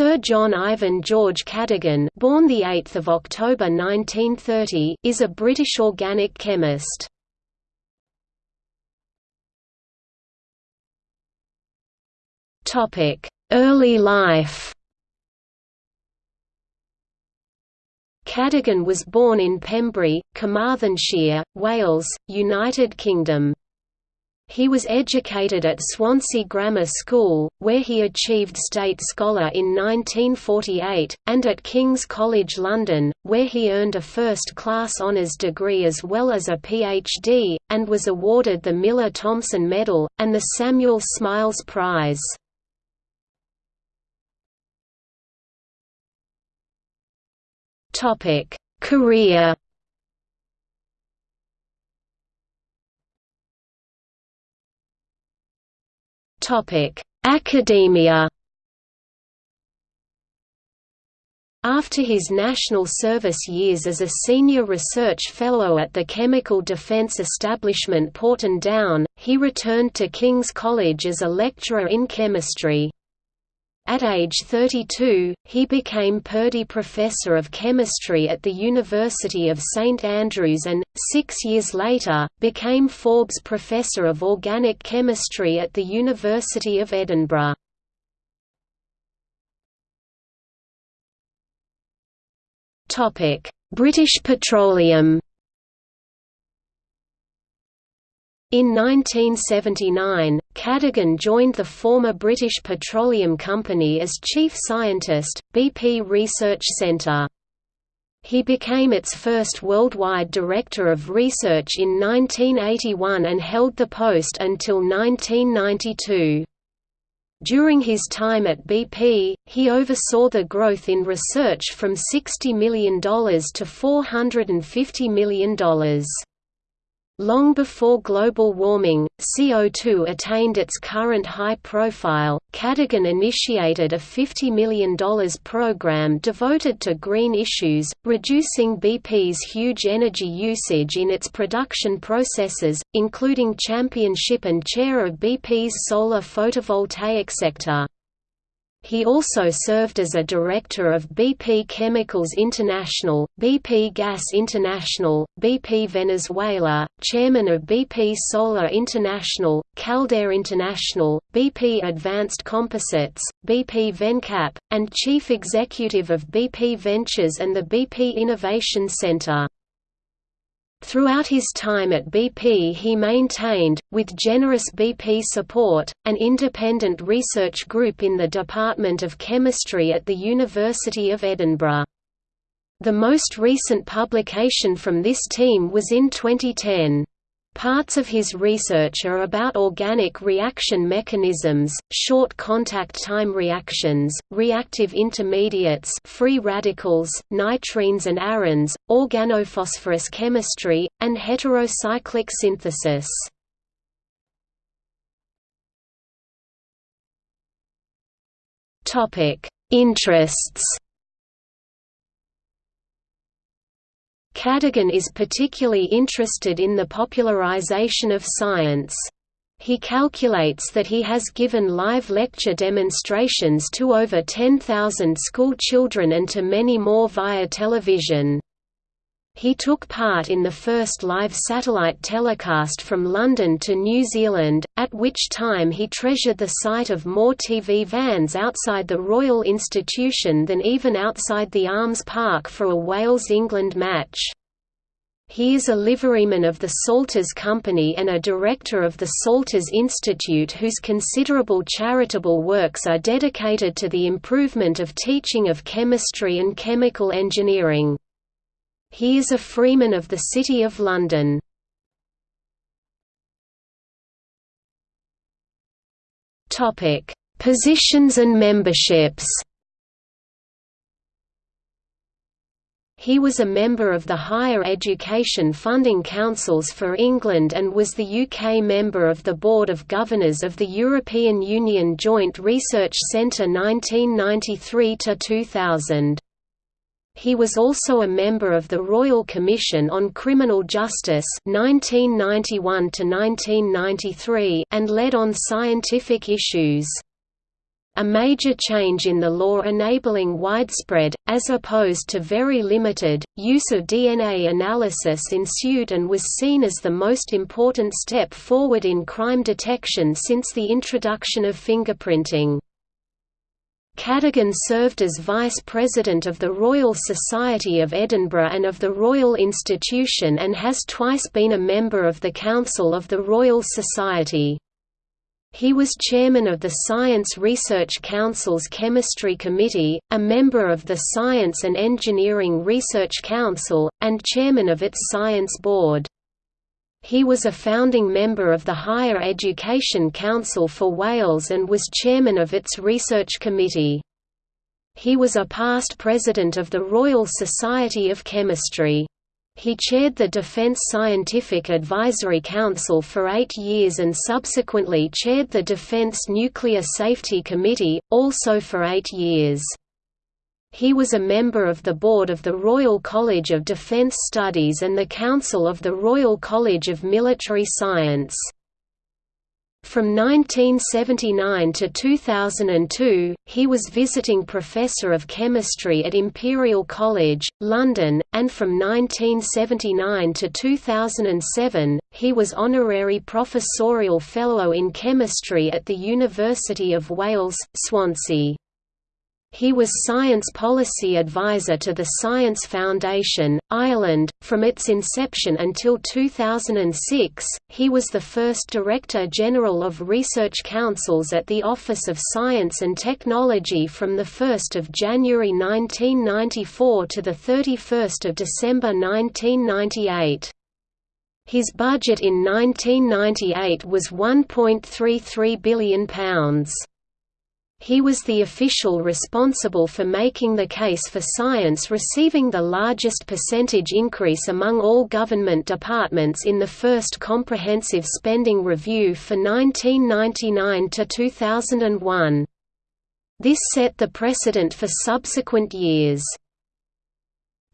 Sir John Ivan George Cadogan born the 8th of October 1930 is a British organic chemist. Topic: Early life. Cadogan was born in Pembrey, Carmarthenshire, Wales, United Kingdom. He was educated at Swansea Grammar School, where he achieved State Scholar in 1948, and at King's College London, where he earned a first-class honours degree as well as a PhD, and was awarded the Miller-Thomson Medal, and the Samuel Smiles Prize. Career. Academia. After his national service years as a senior research fellow at the Chemical Defence Establishment Porton Down, he returned to King's College as a lecturer in chemistry. At age 32, he became Purdy Professor of Chemistry at the University of St Andrews and, six years later, became Forbes Professor of Organic Chemistry at the University of Edinburgh. British Petroleum In 1979, Cadogan joined the former British Petroleum Company as chief scientist, BP Research Centre. He became its first worldwide director of research in 1981 and held the post until 1992. During his time at BP, he oversaw the growth in research from $60 million to $450 million. Long before global warming, CO2 attained its current high profile, Cadogan initiated a $50 million program devoted to green issues, reducing BP's huge energy usage in its production processes, including championship and chair of BP's solar photovoltaic sector. He also served as a director of BP Chemicals International, BP Gas International, BP Venezuela, chairman of BP Solar International, Calder International, BP Advanced Composites, BP Vencap, and chief executive of BP Ventures and the BP Innovation Center. Throughout his time at BP he maintained, with generous BP support, an independent research group in the Department of Chemistry at the University of Edinburgh. The most recent publication from this team was in 2010. Parts of his research are about organic reaction mechanisms, short contact time reactions, reactive intermediates free radicals, nitrenes and arynes, organophosphorus chemistry, and heterocyclic synthesis. Interests Cadogan is particularly interested in the popularization of science. He calculates that he has given live lecture demonstrations to over 10,000 school children and to many more via television. He took part in the first live satellite telecast from London to New Zealand, at which time he treasured the sight of more TV vans outside the Royal Institution than even outside the Arms Park for a Wales-England match. He is a liveryman of the Salters Company and a director of the Salters Institute whose considerable charitable works are dedicated to the improvement of teaching of chemistry and chemical engineering. He is a freeman of the City of London. Positions and memberships He was a member of the Higher Education Funding Councils for England and was the UK member of the Board of Governors of the European Union Joint Research Centre 1993–2000. He was also a member of the Royal Commission on Criminal Justice 1991 and led on scientific issues. A major change in the law enabling widespread, as opposed to very limited, use of DNA analysis ensued and was seen as the most important step forward in crime detection since the introduction of fingerprinting. Cadogan served as Vice President of the Royal Society of Edinburgh and of the Royal Institution and has twice been a member of the Council of the Royal Society. He was chairman of the Science Research Council's Chemistry Committee, a member of the Science and Engineering Research Council, and chairman of its Science Board. He was a founding member of the Higher Education Council for Wales and was chairman of its Research Committee. He was a past president of the Royal Society of Chemistry. He chaired the Defence Scientific Advisory Council for eight years and subsequently chaired the Defence Nuclear Safety Committee, also for eight years. He was a member of the board of the Royal College of Defence Studies and the Council of the Royal College of Military Science. From 1979 to 2002, he was visiting professor of chemistry at Imperial College, London, and from 1979 to 2007, he was honorary professorial fellow in chemistry at the University of Wales, Swansea. He was Science Policy Advisor to the Science Foundation, Ireland, from its inception until 2006. He was the first Director General of Research Councils at the Office of Science and Technology from 1 January 1994 to 31 December 1998. His budget in 1998 was £1.33 billion. He was the official responsible for making the case for science receiving the largest percentage increase among all government departments in the first Comprehensive Spending Review for 1999 to 2001. This set the precedent for subsequent years.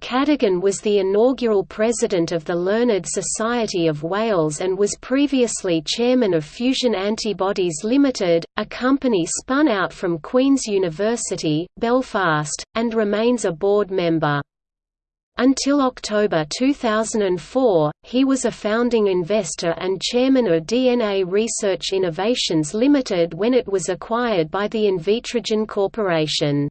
Cadogan was the inaugural president of the Learned Society of Wales and was previously chairman of Fusion Antibodies Limited, a company spun out from Queen's University, Belfast, and remains a board member. Until October 2004, he was a founding investor and chairman of DNA Research Innovations Limited when it was acquired by the Invitrogen Corporation.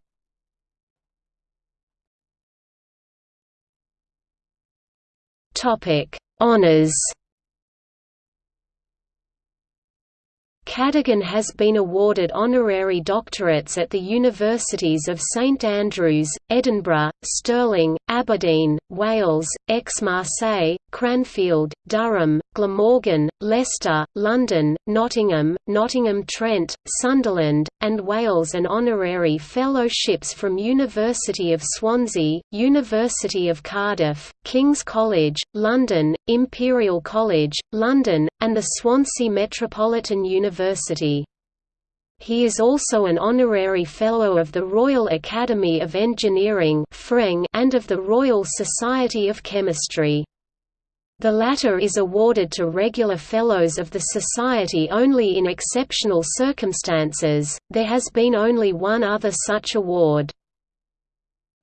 Topic: Honors. Cadogan has been awarded honorary doctorates at the Universities of St Andrews, Edinburgh, Stirling, Aberdeen, Wales, Aix-Marseille, Cranfield, Durham, Glamorgan, Leicester, London, Nottingham, Nottingham-Trent, Sunderland, and Wales and honorary fellowships from University of Swansea, University of Cardiff, King's College, London, Imperial College, London, and the Swansea Metropolitan University. He is also an honorary Fellow of the Royal Academy of Engineering and of the Royal Society of Chemistry. The latter is awarded to regular Fellows of the Society only in exceptional circumstances, there has been only one other such award.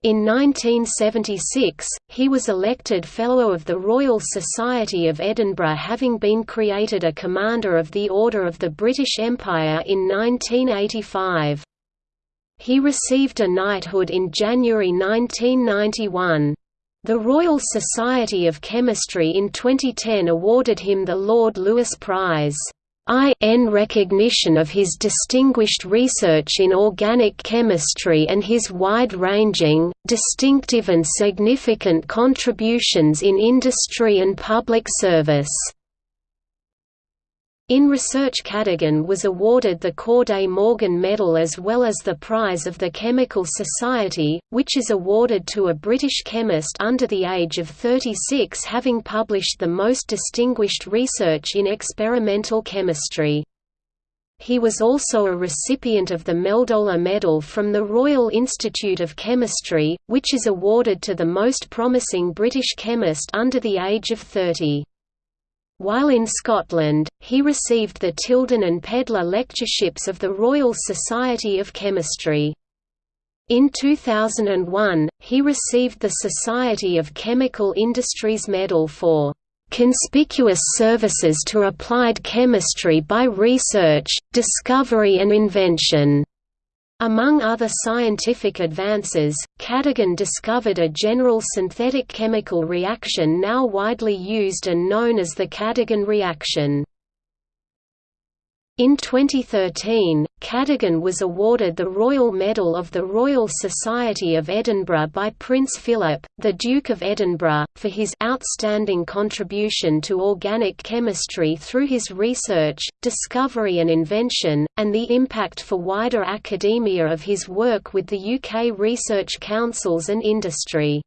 In 1976, he was elected Fellow of the Royal Society of Edinburgh having been created a Commander of the Order of the British Empire in 1985. He received a knighthood in January 1991. The Royal Society of Chemistry in 2010 awarded him the Lord Lewis Prize. In recognition of his distinguished research in organic chemistry and his wide-ranging, distinctive and significant contributions in industry and public service. In research Cadogan was awarded the Corday Morgan Medal as well as the Prize of the Chemical Society, which is awarded to a British chemist under the age of 36 having published the most distinguished research in experimental chemistry. He was also a recipient of the Meldola Medal from the Royal Institute of Chemistry, which is awarded to the most promising British chemist under the age of 30. While in Scotland, he received the Tilden and Pedler Lectureships of the Royal Society of Chemistry. In 2001, he received the Society of Chemical Industries Medal for "...conspicuous services to applied chemistry by research, discovery and invention." Among other scientific advances, Cadogan discovered a general synthetic chemical reaction now widely used and known as the Cadogan reaction. In 2013, Cadogan was awarded the Royal Medal of the Royal Society of Edinburgh by Prince Philip, the Duke of Edinburgh, for his outstanding contribution to organic chemistry through his research, discovery and invention, and the impact for wider academia of his work with the UK research councils and industry.